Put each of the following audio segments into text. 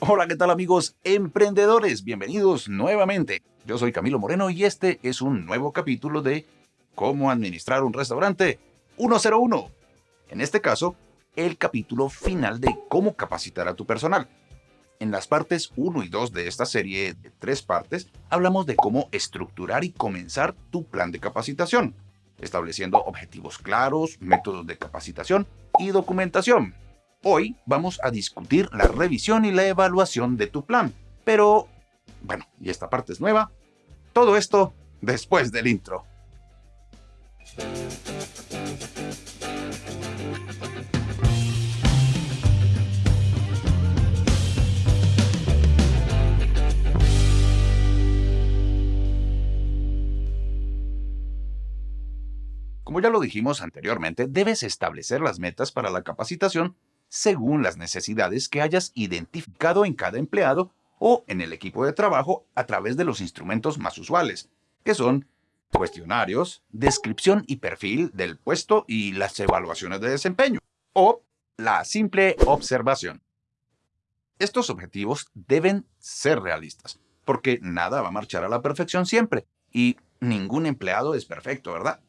Hola, ¿qué tal amigos emprendedores? Bienvenidos nuevamente. Yo soy Camilo Moreno y este es un nuevo capítulo de Cómo administrar un restaurante 101. En este caso, el capítulo final de cómo capacitar a tu personal. En las partes 1 y 2 de esta serie de tres partes, hablamos de cómo estructurar y comenzar tu plan de capacitación, estableciendo objetivos claros, métodos de capacitación y documentación. Hoy vamos a discutir la revisión y la evaluación de tu plan. Pero, bueno, y esta parte es nueva. Todo esto después del intro. Como ya lo dijimos anteriormente, debes establecer las metas para la capacitación según las necesidades que hayas identificado en cada empleado o en el equipo de trabajo a través de los instrumentos más usuales, que son cuestionarios, descripción y perfil del puesto y las evaluaciones de desempeño, o la simple observación. Estos objetivos deben ser realistas, porque nada va a marchar a la perfección siempre, y ningún empleado es perfecto, ¿verdad?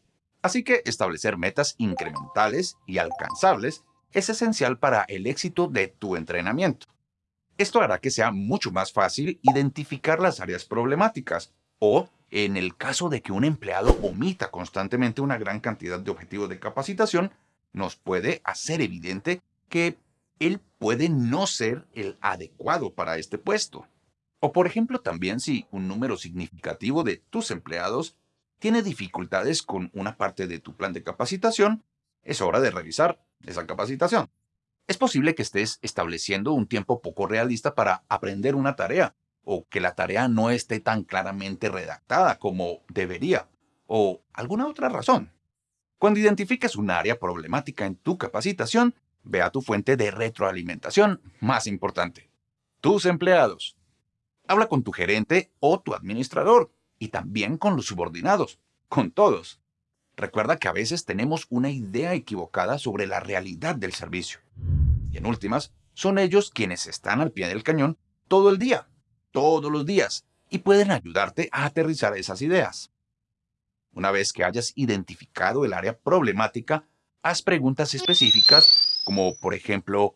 Así que establecer metas incrementales y alcanzables es esencial para el éxito de tu entrenamiento. Esto hará que sea mucho más fácil identificar las áreas problemáticas o, en el caso de que un empleado omita constantemente una gran cantidad de objetivos de capacitación, nos puede hacer evidente que él puede no ser el adecuado para este puesto. O por ejemplo también si un número significativo de tus empleados tiene dificultades con una parte de tu plan de capacitación, es hora de revisar esa capacitación. Es posible que estés estableciendo un tiempo poco realista para aprender una tarea, o que la tarea no esté tan claramente redactada como debería, o alguna otra razón. Cuando identifiques un área problemática en tu capacitación, ve a tu fuente de retroalimentación más importante, tus empleados. Habla con tu gerente o tu administrador, y también con los subordinados, con todos. Recuerda que a veces tenemos una idea equivocada sobre la realidad del servicio. Y en últimas, son ellos quienes están al pie del cañón todo el día, todos los días, y pueden ayudarte a aterrizar esas ideas. Una vez que hayas identificado el área problemática, haz preguntas específicas como, por ejemplo,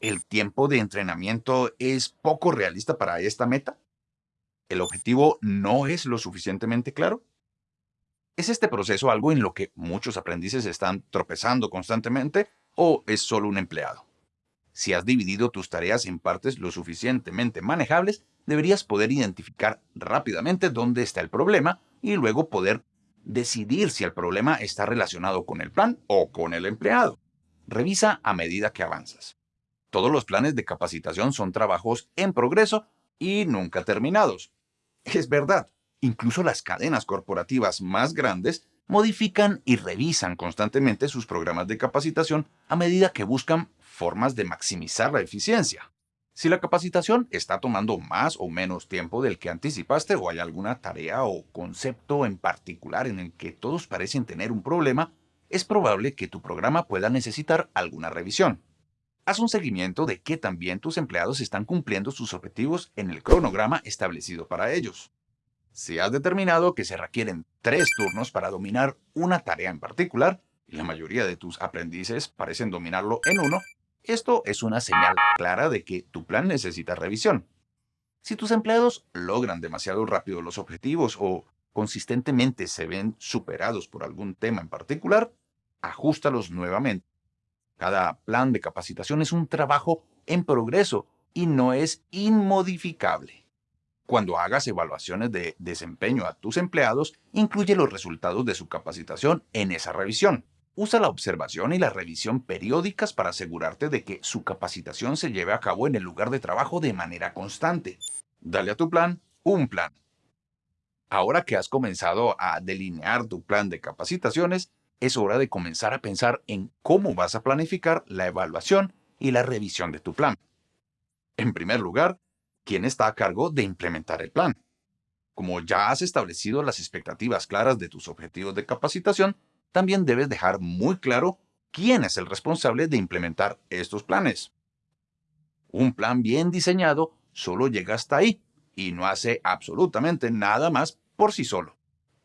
¿el tiempo de entrenamiento es poco realista para esta meta? ¿El objetivo no es lo suficientemente claro? ¿Es este proceso algo en lo que muchos aprendices están tropezando constantemente o es solo un empleado? Si has dividido tus tareas en partes lo suficientemente manejables, deberías poder identificar rápidamente dónde está el problema y luego poder decidir si el problema está relacionado con el plan o con el empleado. Revisa a medida que avanzas. Todos los planes de capacitación son trabajos en progreso y nunca terminados. Es verdad, Incluso las cadenas corporativas más grandes modifican y revisan constantemente sus programas de capacitación a medida que buscan formas de maximizar la eficiencia. Si la capacitación está tomando más o menos tiempo del que anticipaste o hay alguna tarea o concepto en particular en el que todos parecen tener un problema, es probable que tu programa pueda necesitar alguna revisión. Haz un seguimiento de que también tus empleados están cumpliendo sus objetivos en el cronograma establecido para ellos. Si has determinado que se requieren tres turnos para dominar una tarea en particular, y la mayoría de tus aprendices parecen dominarlo en uno, esto es una señal clara de que tu plan necesita revisión. Si tus empleados logran demasiado rápido los objetivos o consistentemente se ven superados por algún tema en particular, ajustalos nuevamente. Cada plan de capacitación es un trabajo en progreso y no es inmodificable. Cuando hagas evaluaciones de desempeño a tus empleados, incluye los resultados de su capacitación en esa revisión. Usa la observación y la revisión periódicas para asegurarte de que su capacitación se lleve a cabo en el lugar de trabajo de manera constante. Dale a tu plan un plan. Ahora que has comenzado a delinear tu plan de capacitaciones, es hora de comenzar a pensar en cómo vas a planificar la evaluación y la revisión de tu plan. En primer lugar, quién está a cargo de implementar el plan. Como ya has establecido las expectativas claras de tus objetivos de capacitación, también debes dejar muy claro quién es el responsable de implementar estos planes. Un plan bien diseñado solo llega hasta ahí y no hace absolutamente nada más por sí solo.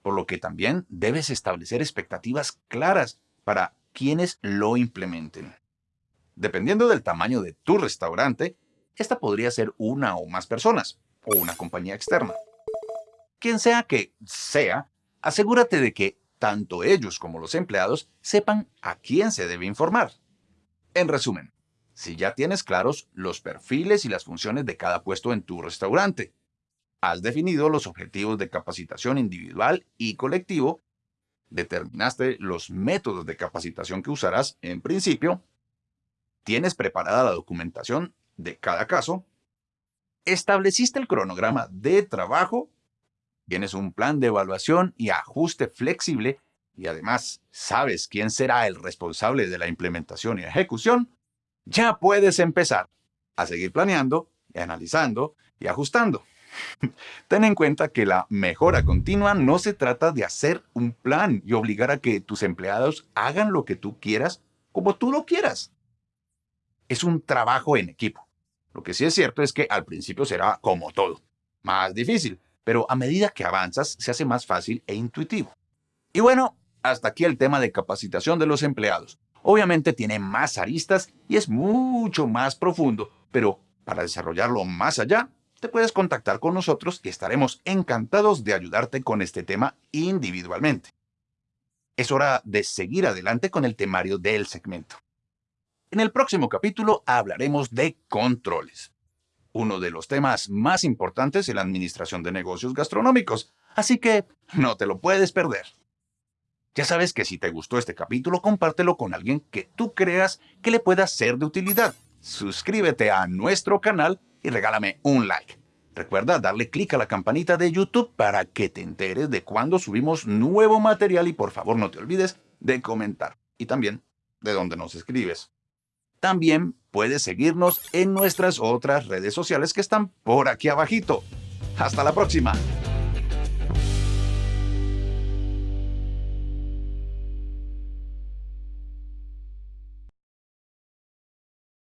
Por lo que también debes establecer expectativas claras para quienes lo implementen. Dependiendo del tamaño de tu restaurante, esta podría ser una o más personas o una compañía externa. Quien sea que sea, asegúrate de que tanto ellos como los empleados sepan a quién se debe informar. En resumen, si ya tienes claros los perfiles y las funciones de cada puesto en tu restaurante, has definido los objetivos de capacitación individual y colectivo, determinaste los métodos de capacitación que usarás en principio, tienes preparada la documentación de cada caso, estableciste el cronograma de trabajo Tienes un plan de evaluación y ajuste flexible y además sabes quién será el responsable de la implementación y ejecución, ya puedes empezar a seguir planeando analizando y ajustando. Ten en cuenta que la mejora continua no se trata de hacer un plan y obligar a que tus empleados hagan lo que tú quieras como tú lo quieras. Es un trabajo en equipo. Lo que sí es cierto es que al principio será como todo, más difícil, pero a medida que avanzas se hace más fácil e intuitivo. Y bueno, hasta aquí el tema de capacitación de los empleados. Obviamente tiene más aristas y es mucho más profundo, pero para desarrollarlo más allá, te puedes contactar con nosotros y estaremos encantados de ayudarte con este tema individualmente. Es hora de seguir adelante con el temario del segmento. En el próximo capítulo hablaremos de controles uno de los temas más importantes en la administración de negocios gastronómicos, así que no te lo puedes perder. Ya sabes que si te gustó este capítulo, compártelo con alguien que tú creas que le pueda ser de utilidad. Suscríbete a nuestro canal y regálame un like. Recuerda darle clic a la campanita de YouTube para que te enteres de cuando subimos nuevo material y por favor no te olvides de comentar y también de dónde nos escribes. También puedes seguirnos en nuestras otras redes sociales que están por aquí abajito. Hasta la próxima.